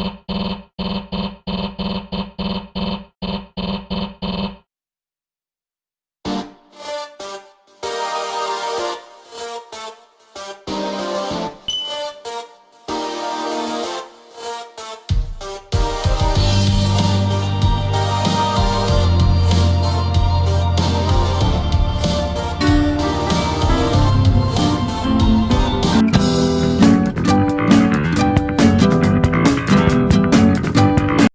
you